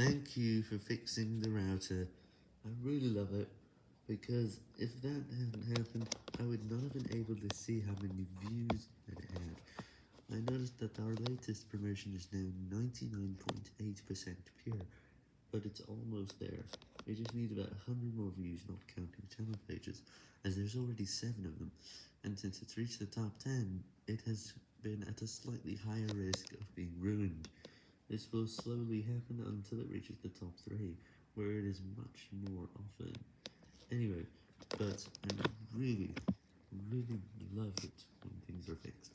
Thank you for fixing the router. I really love it, because if that hadn't happened, I would not have been able to see how many views it had. I noticed that our latest promotion is now 99.8% pure, but it's almost there. We just need about 100 more views, not counting channel pages, as there's already 7 of them, and since it's reached the top 10, it has been at a slightly higher risk of being ruined. This will slowly happen until it reaches the top 3, where it is much more often. Anyway, but I really, really love it when things are fixed.